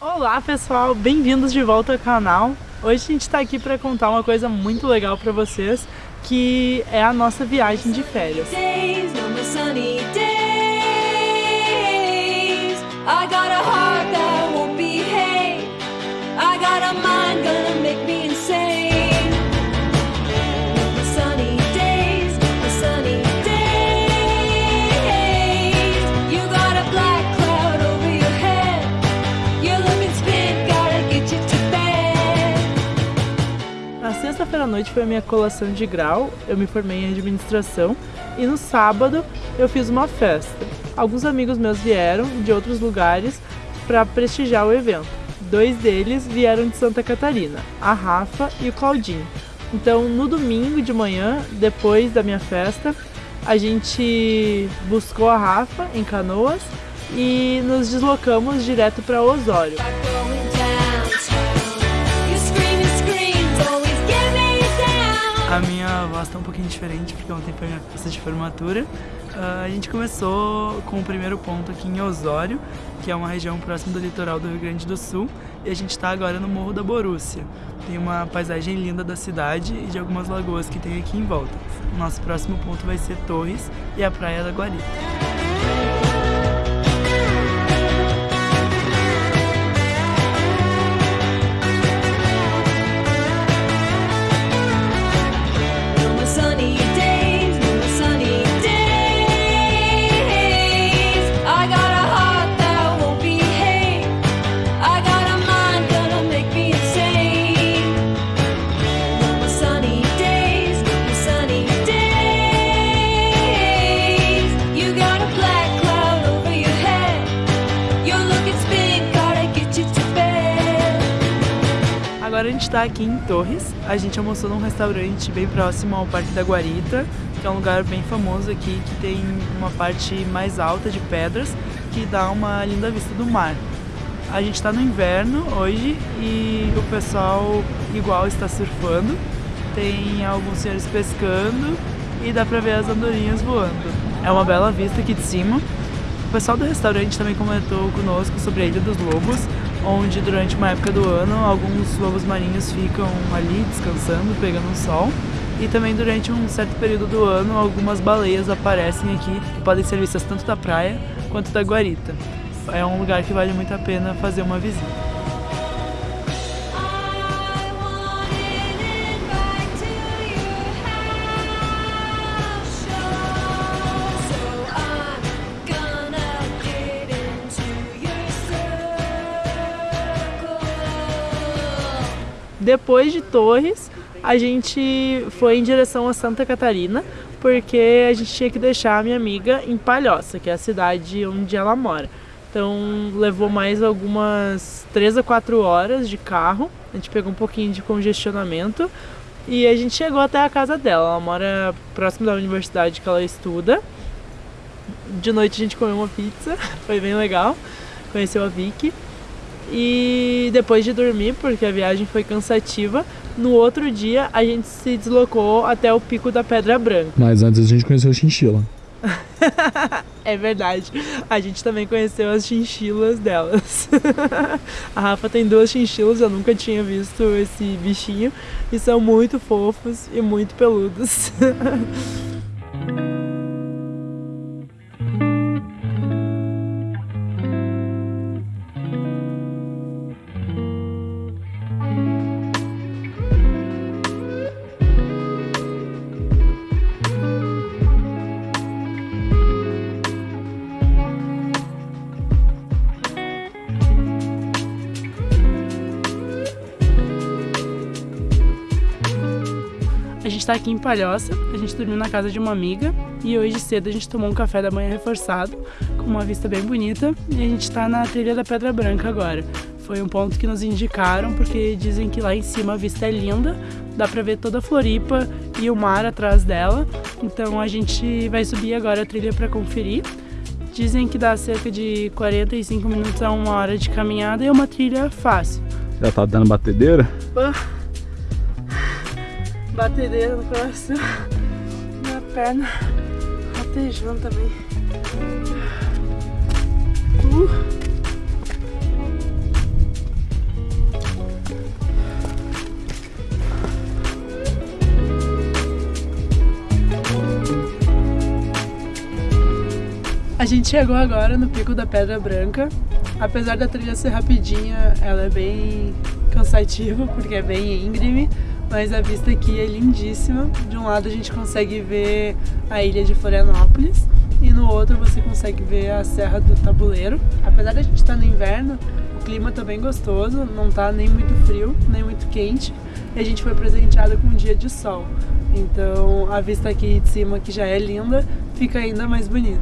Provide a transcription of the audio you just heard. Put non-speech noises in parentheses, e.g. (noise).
Olá pessoal, bem-vindos de volta ao canal. Hoje a gente está aqui para contar uma coisa muito legal para vocês, que é a nossa viagem de férias. Sexta-feira à noite foi a minha colação de grau, eu me formei em administração e no sábado eu fiz uma festa. Alguns amigos meus vieram de outros lugares para prestigiar o evento. Dois deles vieram de Santa Catarina, a Rafa e o Claudinho. Então, no domingo de manhã, depois da minha festa, a gente buscou a Rafa em Canoas e nos deslocamos direto para Osório. A minha voz está um pouquinho diferente porque ontem foi minha festa de formatura. Uh, a gente começou com o primeiro ponto aqui em Osório, que é uma região próxima do litoral do Rio Grande do Sul, e a gente está agora no Morro da Borússia. Tem uma paisagem linda da cidade e de algumas lagoas que tem aqui em volta. O nosso próximo ponto vai ser Torres e a Praia da Guarita. Agora a gente está aqui em Torres. A gente almoçou num restaurante bem próximo ao Parque da Guarita, que é um lugar bem famoso aqui, que tem uma parte mais alta de pedras, que dá uma linda vista do mar. A gente está no inverno hoje e o pessoal igual está surfando. Tem alguns senhores pescando e dá pra ver as andorinhas voando. É uma bela vista aqui de cima. O pessoal do restaurante também comentou conosco sobre a Ilha dos Lobos, onde durante uma época do ano alguns lobos marinhos ficam ali descansando, pegando um sol. E também durante um certo período do ano algumas baleias aparecem aqui que podem ser vistas tanto da praia quanto da guarita. É um lugar que vale muito a pena fazer uma visita. Depois de Torres, a gente foi em direção a Santa Catarina, porque a gente tinha que deixar a minha amiga em Palhoça, que é a cidade onde ela mora. Então levou mais algumas 3 a 4 horas de carro, a gente pegou um pouquinho de congestionamento e a gente chegou até a casa dela. Ela mora próximo da universidade que ela estuda. De noite a gente comeu uma pizza, (laughs) foi bem legal, conheceu a Vicky. E depois de dormir, porque a viagem foi cansativa, no outro dia a gente se deslocou até o Pico da Pedra Branca. Mas antes a gente conheceu a chinchila. (laughs) é verdade. A gente também conheceu as chinchilas delas. (laughs) a Rafa tem duas chinchilas, eu nunca tinha visto esse bichinho. E são muito fofos e muito peludos. (laughs) gente tá aqui em Palhoça, a gente dormiu na casa de uma amiga e hoje cedo a gente tomou um café da manhã reforçado, com uma vista bem bonita, e a gente tá na trilha da Pedra Branca agora. Foi um ponto que nos indicaram porque dizem que lá em cima a vista é linda, dá pra ver toda a Floripa e o mar atrás dela, então a gente vai subir agora a trilha para conferir. Dizem que dá cerca de 45 minutos a uma hora de caminhada e é uma trilha fácil. Já tá dando batedeira? batedeira no coração, (laughs) minha perna ratejando também. Uh. A gente chegou agora no Pico da Pedra Branca. Apesar da trilha ser rapidinha, ela é bem cansativa, porque é bem íngreme, mas a vista aqui é lindíssima. De um lado a gente consegue ver a ilha de Florianópolis e no outro você consegue ver a Serra do Tabuleiro. Apesar da gente estar no inverno, o clima tá bem gostoso, não tá nem muito frio, nem muito quente. E a gente foi presenteada com um dia de sol. Então a vista aqui de cima, que já é linda, fica ainda mais bonita.